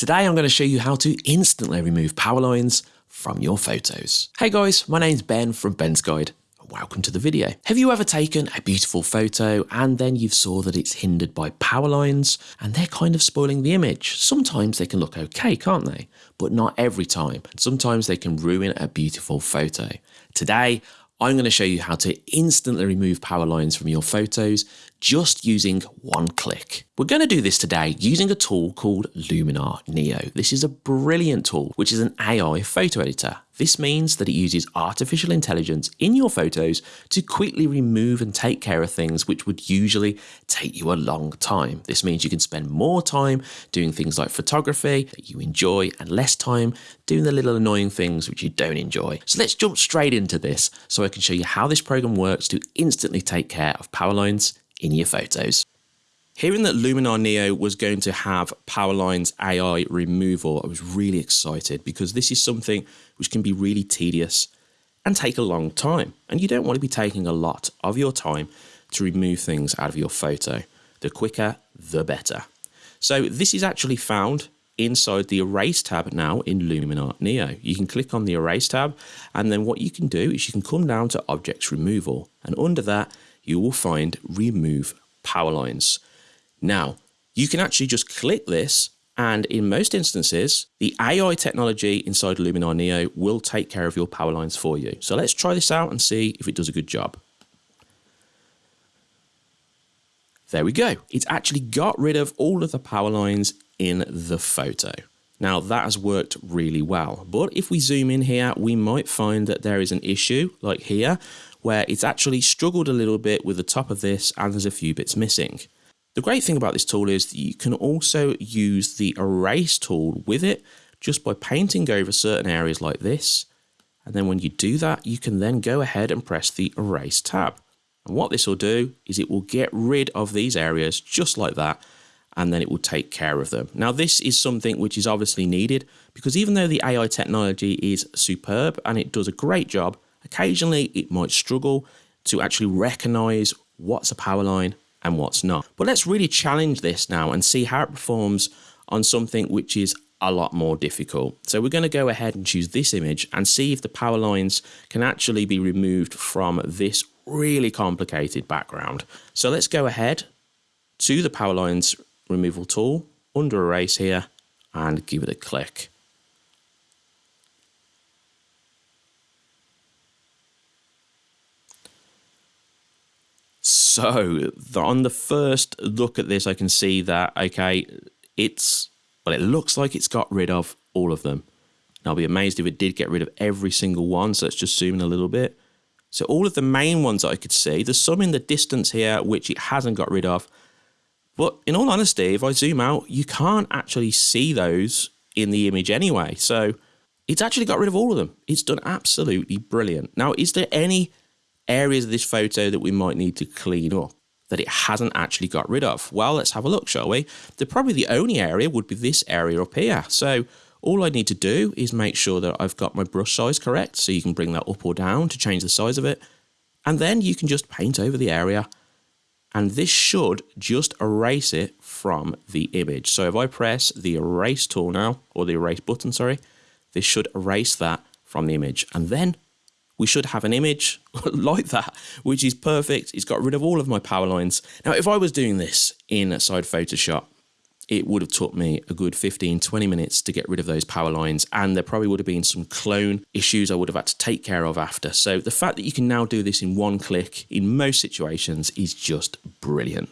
Today I'm going to show you how to instantly remove power lines from your photos. Hey guys, my name's Ben from Ben's Guide. And welcome to the video. Have you ever taken a beautiful photo and then you've saw that it's hindered by power lines and they're kind of spoiling the image? Sometimes they can look okay, can't they? But not every time. Sometimes they can ruin a beautiful photo. Today, I'm going to show you how to instantly remove power lines from your photos just using one click. We're going to do this today using a tool called Luminar Neo. This is a brilliant tool, which is an AI photo editor. This means that it uses artificial intelligence in your photos to quickly remove and take care of things which would usually take you a long time. This means you can spend more time doing things like photography that you enjoy and less time doing the little annoying things which you don't enjoy. So let's jump straight into this so I can show you how this program works to instantly take care of power lines in your photos. Hearing that Luminar Neo was going to have Powerline's AI removal, I was really excited because this is something which can be really tedious and take a long time. And you don't want to be taking a lot of your time to remove things out of your photo. The quicker, the better. So this is actually found inside the Erase tab now in Luminar Neo. You can click on the Erase tab and then what you can do is you can come down to Objects Removal and under that you will find Remove Power Lines. Now, you can actually just click this and in most instances, the AI technology inside Luminar Neo will take care of your power lines for you. So let's try this out and see if it does a good job. There we go. It's actually got rid of all of the power lines in the photo. Now that has worked really well, but if we zoom in here, we might find that there is an issue like here, where it's actually struggled a little bit with the top of this and there's a few bits missing. The great thing about this tool is that you can also use the erase tool with it just by painting over certain areas like this. And then when you do that, you can then go ahead and press the erase tab. And what this will do is it will get rid of these areas just like that and then it will take care of them. Now this is something which is obviously needed because even though the AI technology is superb and it does a great job, occasionally it might struggle to actually recognize what's a power line and what's not. But let's really challenge this now and see how it performs on something which is a lot more difficult. So we're going to go ahead and choose this image and see if the power lines can actually be removed from this really complicated background. So let's go ahead to the power lines removal tool under erase here and give it a click. So on the first look at this, I can see that, okay, it's, well, it looks like it's got rid of all of them. And I'll be amazed if it did get rid of every single one. So let's just zoom in a little bit. So all of the main ones I could see, there's some in the distance here, which it hasn't got rid of. But in all honesty, if I zoom out, you can't actually see those in the image anyway. So it's actually got rid of all of them. It's done absolutely brilliant. Now, is there any areas of this photo that we might need to clean up that it hasn't actually got rid of? Well, let's have a look, shall we? The probably the only area would be this area up here. So all I need to do is make sure that I've got my brush size correct. So you can bring that up or down to change the size of it. And then you can just paint over the area and this should just erase it from the image. So if I press the erase tool now, or the erase button, sorry, this should erase that from the image. And then we should have an image like that, which is perfect. It's got rid of all of my power lines. Now, if I was doing this inside Photoshop, it would have took me a good 15, 20 minutes to get rid of those power lines. And there probably would have been some clone issues I would have had to take care of after. So the fact that you can now do this in one click in most situations is just brilliant.